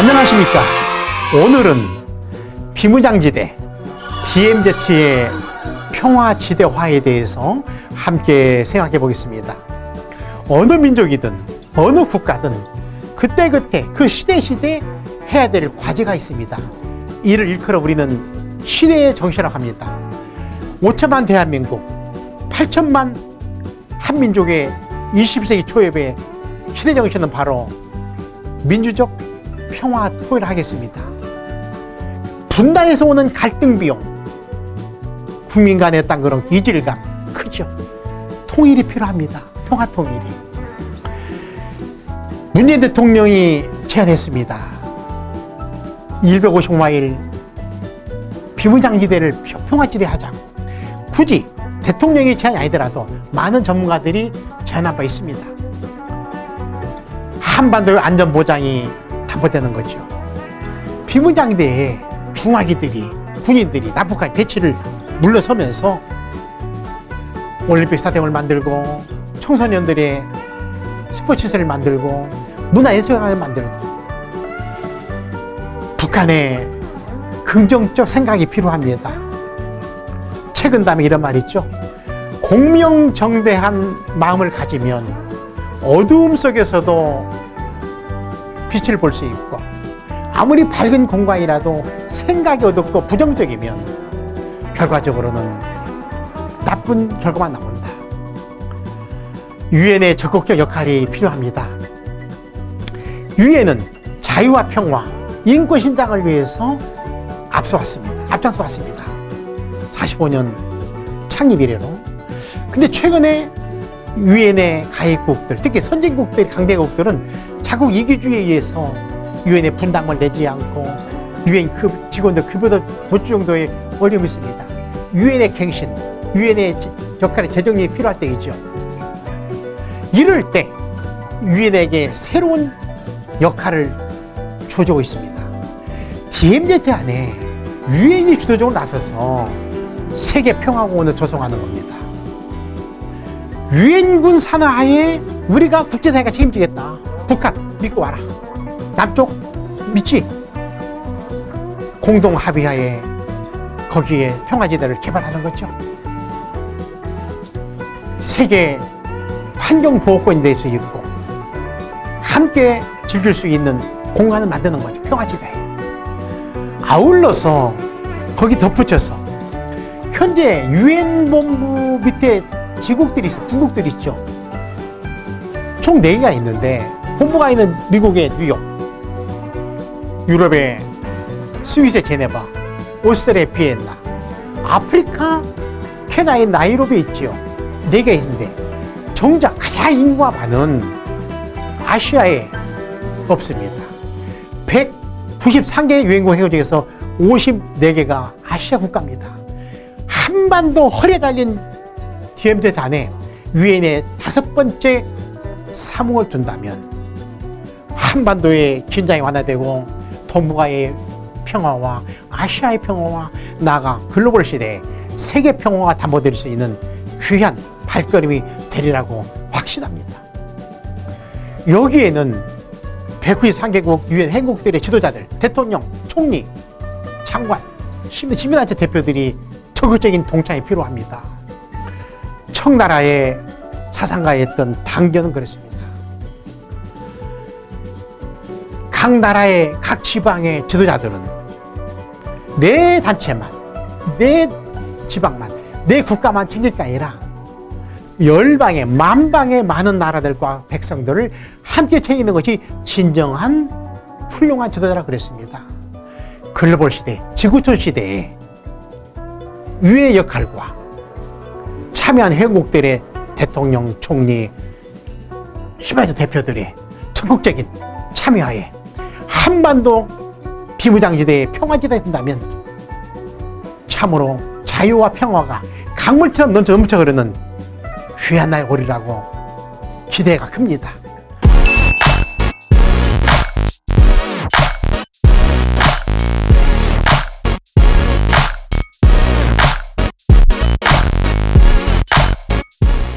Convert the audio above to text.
안녕하십니까. 오늘은 비무장지대 DMZ의 평화지대화에 대해서 함께 생각해 보겠습니다. 어느 민족이든 어느 국가든 그때그때 그 시대시대 해야 될 과제가 있습니다. 이를 일컬어 우리는 시대의 정신이라고 합니다. 5천만 대한민국 8천만 한민족의 20세기 초엽의 시대 정신은 바로 민주적 평화 토의를 하겠습니다. 분단에서 오는 갈등 비용, 국민 간의 어떤 그런 이질감 크죠. 통일이 필요합니다. 평화 통일이. 문재인 대통령이 제안했습니다. 155마일 비무장지대를 평화지대 하자고. 굳이 대통령이 제안이 아니더라도 많은 전문가들이 제안한 바 있습니다. 한반도의 안전보장이 담보되는 거죠. 비무장대에 중화기들이 군인들이 남북한 대치를 물러서면서 올림픽 스타디움을 만들고 청소년들의 스포츠 시설을 만들고 문화예술관을 만들고 북한의 긍정적 생각이 필요합니다. 최근 다음에 이런 말 있죠. 공명정대한 마음을 가지면 어두움 속에서도 빛을 볼 수 있고 아무리 밝은 공간이라도 생각이 어둡고 부정적이면 결과적으로는 나쁜 결과만 나온다. 유엔의 적극적 역할이 필요합니다. 유엔은 자유와 평화, 인권 신장을 위해서 앞서왔습니다. 앞장서 왔습니다. 45년 창립 이래로. 근데 최근에 유엔의 가입국들, 특히 선진국들, 강대국들은 자국 이기주의에 의해서 유엔의 분담을 내지 않고 유엔 급 직원들 급여도 못 정도의 어려움이 있습니다. 유엔의 갱신, 유엔의 역할의 재정립이 필요할 때이죠. 이럴 때 유엔에게 새로운 역할을 주어주고 있습니다. DMZ 안에 유엔이 주도적으로 나서서 세계 평화공원을 조성하는 겁니다. 유엔군 산하에 우리가 국제사회가 책임지겠다. 북한 믿고 와라. 남쪽 믿지? 공동 합의하에 거기에 평화지대를 개발하는 거죠. 세계 환경보호권이 될수 있고 함께 즐길 수 있는 공간을 만드는 거죠. 평화지대 아울러서 거기 덧붙여서 현재 유엔 본부 밑에 지국들이 있어 중국들이 있죠 총 4개가 있는데 본부가 있는 미국의 뉴욕, 유럽의 스위스의 제네바, 오스트리아의 비엔나, 아프리카 케냐의 나이로비에 있지요. 네개 있는데 정작 가장 인구가 많은 아시아에 없습니다. 193개 유엔국 회원 중에서 54개가 아시아 국가입니다. 한반도 허리에 달린 DMZ 안에 유엔의 다섯 번째 사무을 둔다면 한반도의 긴장이 완화되고 동북아의 평화와 아시아의 평화와 나아가 글로벌 시대에 세계 평화가 담보될 수 있는 귀한 발걸음이 되리라고 확신합니다. 여기에는 193개국 유엔 행국들의 지도자들, 대통령, 총리, 장관, 시민단체 대표들이 적극적인 동참이 필요합니다. 청나라의 사상가였던 당견은 그랬습니다. 각 나라의 각 지방의 지도자들은 내 단체만 내 지방만 내 국가만 챙길 게 아니라 열방의 만방의 많은 나라들과 백성들을 함께 챙기는 것이 진정한 훌륭한 지도자라 그랬습니다 글로벌 시대, 지구촌 시대에 유의 역할과 참여한 회국들의 대통령, 총리, 시바지 대표들의 적극적인 참여하에 한반도 비무장지대의 평화지대에 된다면 참으로 자유와 평화가 강물처럼 넘쳐 넘쳐 흐르는 귀한 날 오리라고 기대가 큽니다.